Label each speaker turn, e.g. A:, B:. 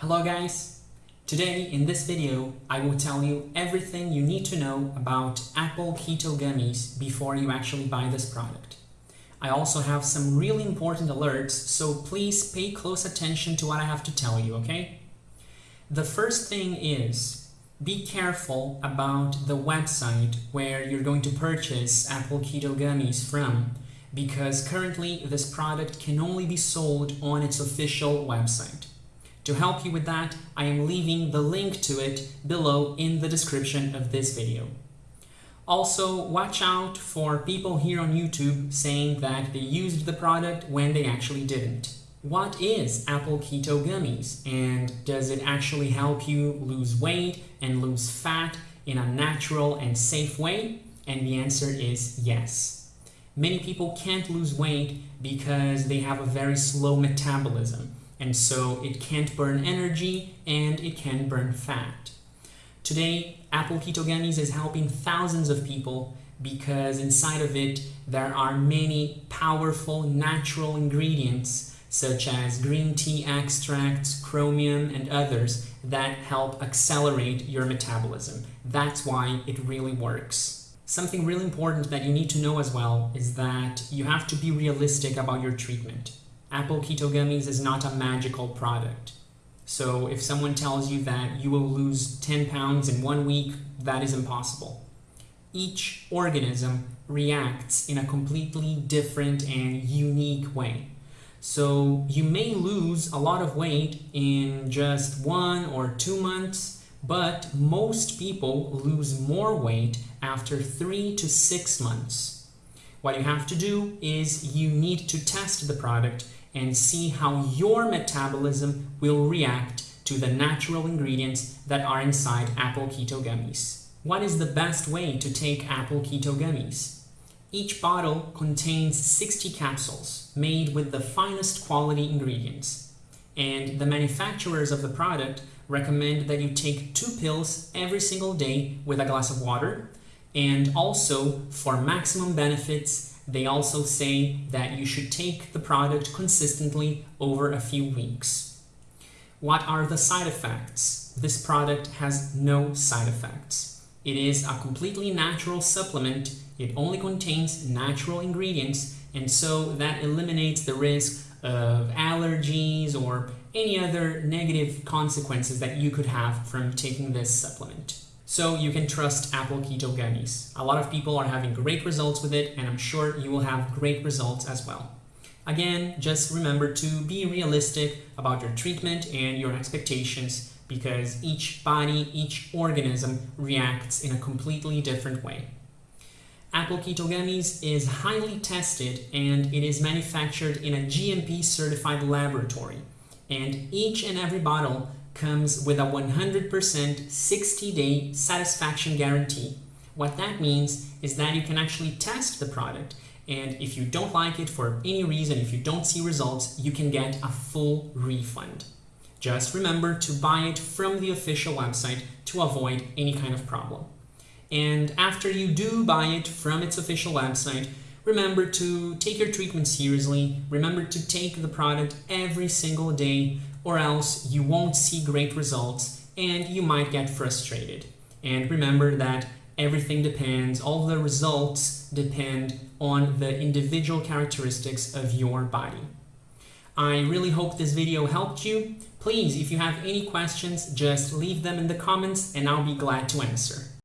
A: Hello guys! Today in this video I will tell you everything you need to know about Apple Keto Gummies before you actually buy this product. I also have some really important alerts, so please pay close attention to what I have to tell you, okay? The first thing is be careful about the website where you're going to purchase Apple Keto Gummies from because currently this product can only be sold on its official website. To help you with that, I am leaving the link to it below in the description of this video. Also, watch out for people here on YouTube saying that they used the product when they actually didn't. What is Apple Keto Gummies and does it actually help you lose weight and lose fat in a natural and safe way? And the answer is yes. Many people can't lose weight because they have a very slow metabolism and so it can't burn energy and it can burn fat. Today, Apple Keto Gummies is helping thousands of people because inside of it there are many powerful natural ingredients such as green tea extracts, chromium, and others that help accelerate your metabolism. That's why it really works. Something really important that you need to know as well is that you have to be realistic about your treatment. Apple Keto Gummies is not a magical product. So if someone tells you that you will lose 10 pounds in one week, that is impossible. Each organism reacts in a completely different and unique way. So you may lose a lot of weight in just one or two months, but most people lose more weight after three to six months. What you have to do is you need to test the product and see how your metabolism will react to the natural ingredients that are inside apple keto gummies. What is the best way to take apple keto gummies? Each bottle contains 60 capsules made with the finest quality ingredients. And the manufacturers of the product recommend that you take two pills every single day with a glass of water. And also, for maximum benefits, they also say that you should take the product consistently over a few weeks. What are the side effects? This product has no side effects. It is a completely natural supplement. It only contains natural ingredients and so that eliminates the risk of allergies or any other negative consequences that you could have from taking this supplement. So you can trust Apple Keto Gummies. A lot of people are having great results with it and I'm sure you will have great results as well. Again, just remember to be realistic about your treatment and your expectations because each body, each organism reacts in a completely different way. Apple Keto Gummies is highly tested and it is manufactured in a GMP certified laboratory. And each and every bottle comes with a 100% 60-day satisfaction guarantee. What that means is that you can actually test the product and if you don't like it for any reason, if you don't see results, you can get a full refund. Just remember to buy it from the official website to avoid any kind of problem. And after you do buy it from its official website, remember to take your treatment seriously, remember to take the product every single day or else you won't see great results and you might get frustrated. And remember that everything depends, all the results depend on the individual characteristics of your body. I really hope this video helped you. Please, if you have any questions, just leave them in the comments and I'll be glad to answer.